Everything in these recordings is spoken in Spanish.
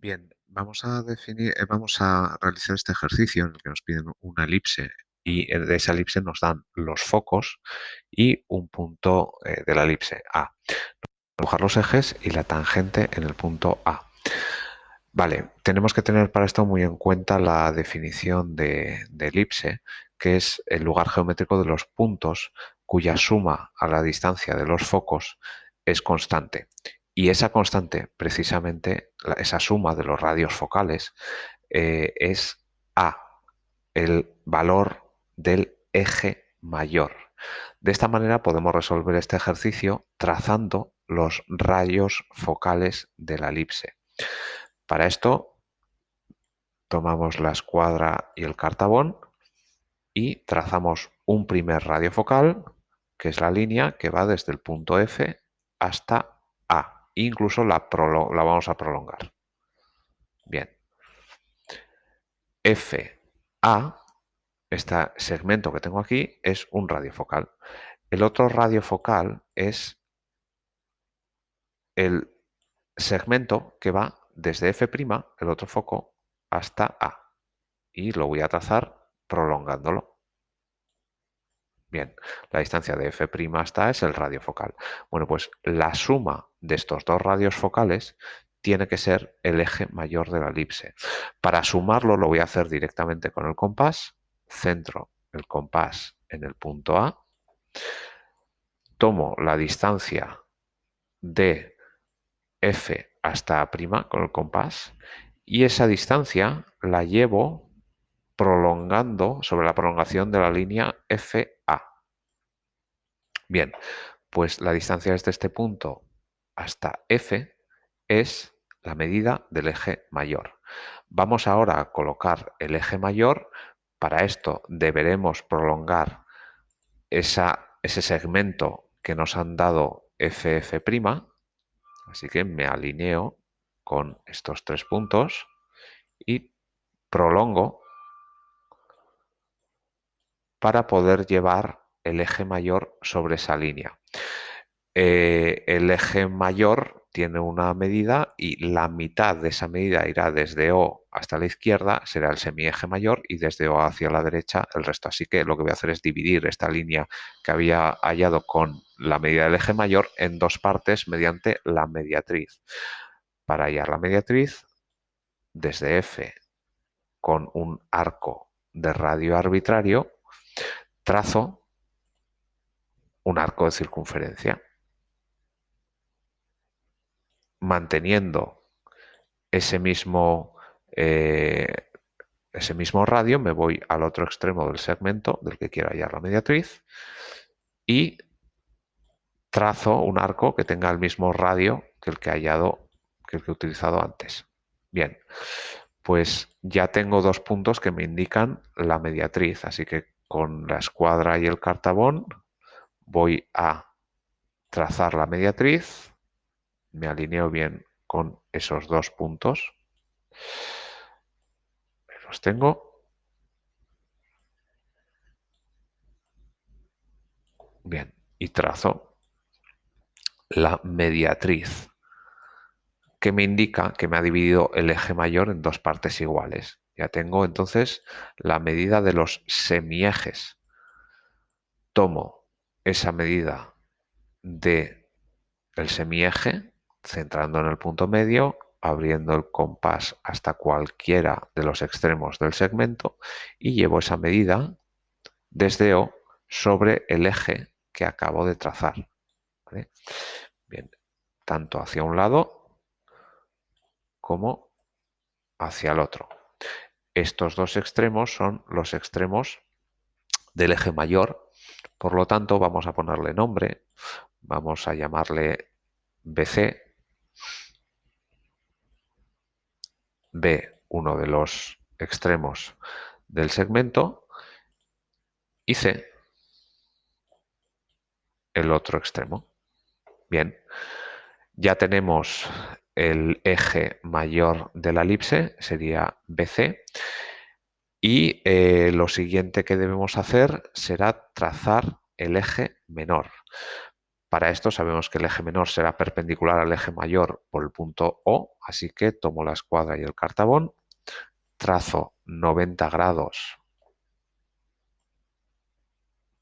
Bien, vamos a definir, eh, vamos a realizar este ejercicio en el que nos piden una elipse y de esa elipse nos dan los focos y un punto eh, de la elipse A. Dibujar los ejes y la tangente en el punto A. Vale, tenemos que tener para esto muy en cuenta la definición de, de elipse, que es el lugar geométrico de los puntos cuya suma a la distancia de los focos es constante y esa constante, precisamente, esa suma de los radios focales, eh, es A, el valor del eje mayor. De esta manera podemos resolver este ejercicio trazando los rayos focales de la elipse. Para esto tomamos la escuadra y el cartabón y trazamos un primer radio focal, que es la línea que va desde el punto F hasta incluso la, vamos a prolongar. Bien. FA, este segmento que tengo aquí, es un radio focal. El otro radio focal es el segmento que va desde F', el otro foco, hasta A. Y lo voy a trazar prolongándolo. Bien, la distancia de F' hasta A es el radio focal. Bueno, pues la suma de estos dos radios focales tiene que ser el eje mayor de la elipse. Para sumarlo lo voy a hacer directamente con el compás. Centro el compás en el punto A. Tomo la distancia de F hasta A' con el compás y esa distancia la llevo prolongando sobre la prolongación de la línea FA. Bien, pues la distancia desde este punto hasta F es la medida del eje mayor. Vamos ahora a colocar el eje mayor. Para esto deberemos prolongar esa, ese segmento que nos han dado FF'. Así que me alineo con estos tres puntos y prolongo para poder llevar el eje mayor sobre esa línea. Eh, el eje mayor tiene una medida y la mitad de esa medida irá desde O hasta la izquierda, será el semieje mayor y desde O hacia la derecha el resto. Así que lo que voy a hacer es dividir esta línea que había hallado con la medida del eje mayor en dos partes mediante la mediatriz. Para hallar la mediatriz, desde F con un arco de radio arbitrario, trazo un arco de circunferencia. Manteniendo ese mismo, eh, ese mismo radio, me voy al otro extremo del segmento del que quiero hallar la mediatriz y trazo un arco que tenga el mismo radio que el que he hallado, que el que he utilizado antes. Bien, pues ya tengo dos puntos que me indican la mediatriz, así que con la escuadra y el cartabón voy a trazar la mediatriz, me alineo bien con esos dos puntos, los tengo. Bien, y trazo la mediatriz, que me indica que me ha dividido el eje mayor en dos partes iguales. Ya tengo entonces la medida de los semiejes. Tomo esa medida de el semieje, centrando en el punto medio, abriendo el compás hasta cualquiera de los extremos del segmento y llevo esa medida desde O sobre el eje que acabo de trazar. Bien, tanto hacia un lado como hacia el otro. Estos dos extremos son los extremos del eje mayor, por lo tanto vamos a ponerle nombre, vamos a llamarle BC, B uno de los extremos del segmento. Y C el otro extremo. Bien, ya tenemos el eje mayor de la elipse, sería BC, y eh, lo siguiente que debemos hacer será trazar el eje menor. Para esto sabemos que el eje menor será perpendicular al eje mayor por el punto O, así que tomo la escuadra y el cartabón, trazo 90 grados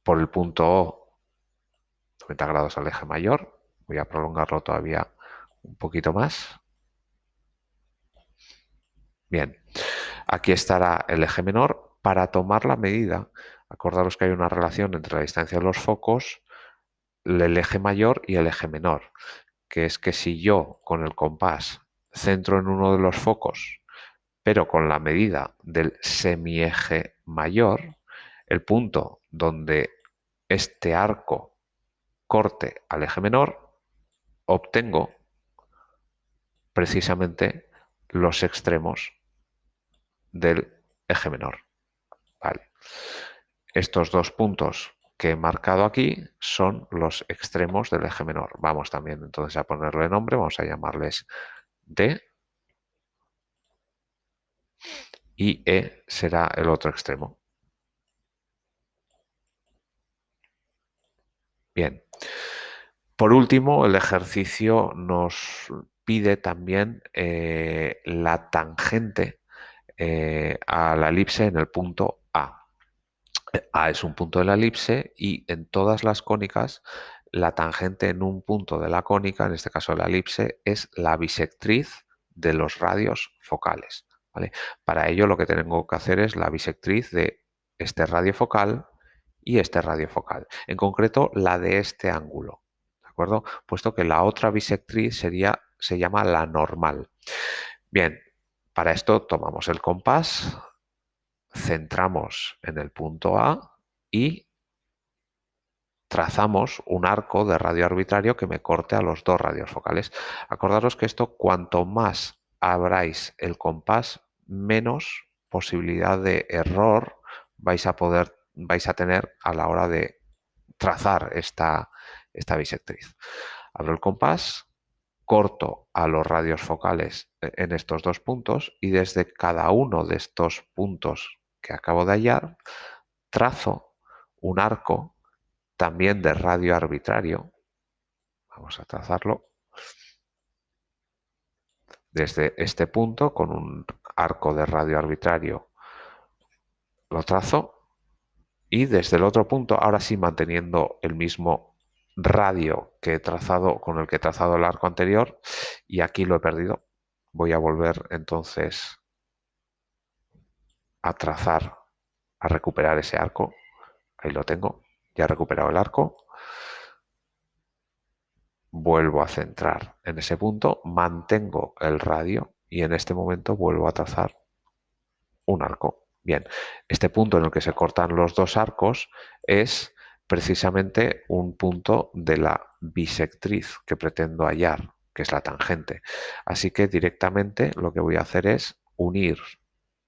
por el punto O, 90 grados al eje mayor, voy a prolongarlo todavía un poquito más. Bien, aquí estará el eje menor. Para tomar la medida, acordaros que hay una relación entre la distancia de los focos el eje mayor y el eje menor, que es que si yo con el compás centro en uno de los focos, pero con la medida del semieje mayor, el punto donde este arco corte al eje menor, obtengo precisamente los extremos del eje menor. Estos dos puntos que he marcado aquí son los extremos del eje menor. Vamos también entonces a ponerle nombre, vamos a llamarles D y E será el otro extremo. Bien. Por último, el ejercicio nos pide también eh, la tangente eh, a la elipse en el punto a es un punto de la elipse y en todas las cónicas la tangente en un punto de la cónica, en este caso la elipse, es la bisectriz de los radios focales. Para ello lo que tengo que hacer es la bisectriz de este radio focal y este radio focal. En concreto, la de este ángulo. ¿De acuerdo? Puesto que la otra bisectriz sería, se llama la normal. Bien, para esto tomamos el compás, centramos en el punto A y trazamos un arco de radio arbitrario que me corte a los dos radios focales. Acordaros que esto, cuanto más abráis el compás, menos posibilidad de error vais a poder vais a tener a la hora de trazar esta, esta bisectriz. Abro el compás, corto a los radios focales en estos dos puntos y desde cada uno de estos puntos que acabo de hallar, trazo un arco también de radio arbitrario. Vamos a trazarlo desde este punto con un arco de radio arbitrario. Lo trazo y desde el otro punto, ahora sí manteniendo el mismo radio que he trazado con el que he trazado el arco anterior y aquí lo he perdido. Voy a volver entonces a trazar, a recuperar ese arco. Ahí lo tengo, ya he recuperado el arco. Vuelvo a centrar en ese punto, mantengo el radio y en este momento vuelvo a trazar un arco. Bien, este punto en el que se cortan los dos arcos es precisamente un punto de la bisectriz que pretendo hallar, que es la tangente. Así que directamente lo que voy a hacer es unir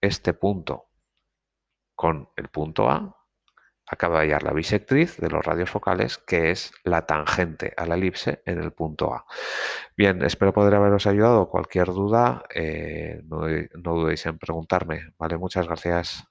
este punto con el punto A, acaba de hallar la bisectriz de los radios focales, que es la tangente a la elipse en el punto A. Bien, espero poder haberos ayudado. Cualquier duda, eh, no, no dudéis en preguntarme. Vale, muchas gracias.